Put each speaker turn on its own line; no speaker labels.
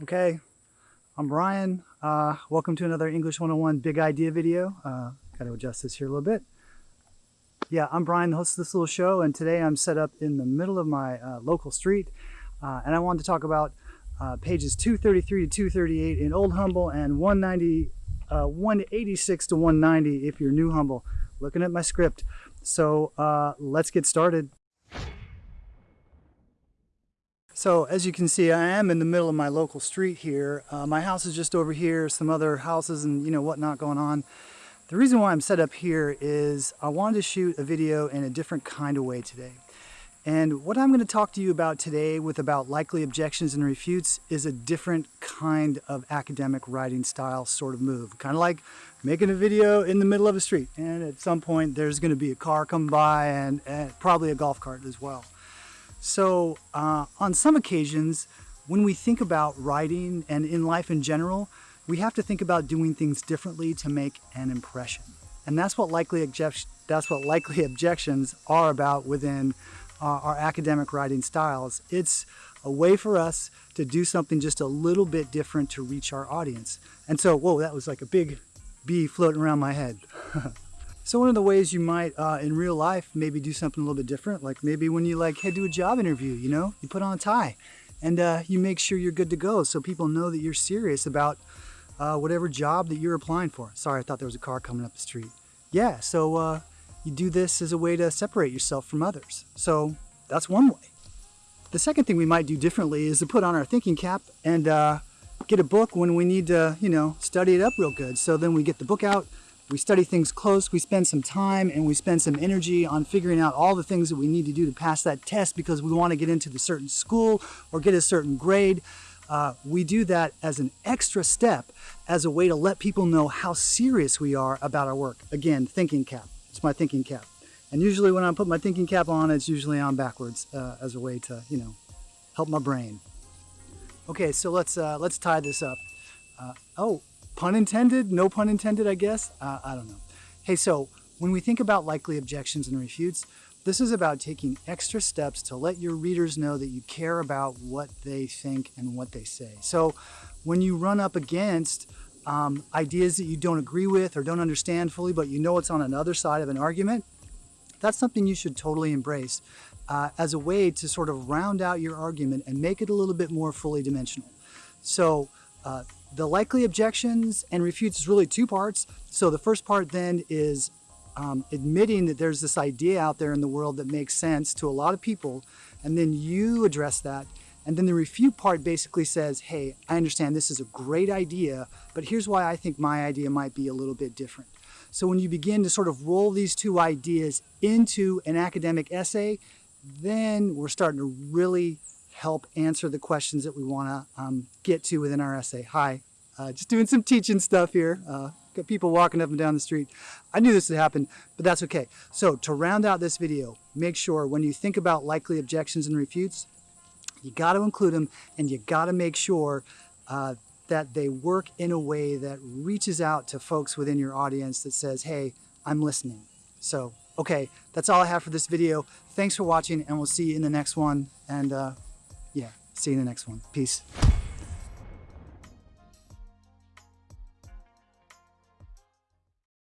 Okay, I'm Brian. Uh, welcome to another English 101 Big Idea video. Uh, Got to adjust this here a little bit. Yeah, I'm Brian, the host of this little show, and today I'm set up in the middle of my uh, local street, uh, and I wanted to talk about uh, pages 233 to 238 in Old Humble and 190, uh, 186 to 190 if you're New Humble. Looking at my script. So let's get started. So as you can see, I am in the middle of my local street here. Uh, my house is just over here, some other houses and you know whatnot going on. The reason why I'm set up here is I wanted to shoot a video in a different kind of way today. And what I'm going to talk to you about today with about likely objections and refutes is a different kind of academic writing style sort of move. Kind of like making a video in the middle of a street and at some point there's going to be a car come by and, and probably a golf cart as well. So uh, on some occasions, when we think about writing and in life in general, we have to think about doing things differently to make an impression. And that's what likely, that's what likely objections are about within uh, our academic writing styles. It's a way for us to do something just a little bit different to reach our audience. And so, whoa, that was like a big bee floating around my head. So one of the ways you might, uh, in real life, maybe do something a little bit different, like maybe when you like head to a job interview, you know, you put on a tie and uh, you make sure you're good to go so people know that you're serious about uh, whatever job that you're applying for. Sorry, I thought there was a car coming up the street. Yeah, so uh, you do this as a way to separate yourself from others. So that's one way. The second thing we might do differently is to put on our thinking cap and uh, get a book when we need to, you know, study it up real good. So then we get the book out, we study things close, we spend some time and we spend some energy on figuring out all the things that we need to do to pass that test because we want to get into the certain school or get a certain grade. Uh, we do that as an extra step as a way to let people know how serious we are about our work. Again, thinking cap. It's my thinking cap. And usually when I put my thinking cap on, it's usually on backwards uh, as a way to, you know, help my brain. Okay, so let's, uh, let's tie this up. Uh, oh, Pun intended? No pun intended, I guess? Uh, I don't know. Hey, so when we think about likely objections and refutes, this is about taking extra steps to let your readers know that you care about what they think and what they say. So when you run up against um, ideas that you don't agree with or don't understand fully, but you know it's on another side of an argument, that's something you should totally embrace uh, as a way to sort of round out your argument and make it a little bit more fully dimensional. So uh, the likely objections and refutes is really two parts. So the first part then is um, admitting that there's this idea out there in the world that makes sense to a lot of people, and then you address that. And then the refute part basically says, hey, I understand this is a great idea, but here's why I think my idea might be a little bit different. So when you begin to sort of roll these two ideas into an academic essay, then we're starting to really help answer the questions that we want to um, get to within our essay. Hi, uh, just doing some teaching stuff here. Uh, got people walking up and down the street. I knew this would happen, but that's okay. So to round out this video, make sure when you think about likely objections and refutes, you got to include them and you got to make sure uh, that they work in a way that reaches out to folks within your audience that says, hey, I'm listening. So, okay, that's all I have for this video. Thanks for watching and we'll see you in the next one. And uh, yeah, see you in the next one. Peace.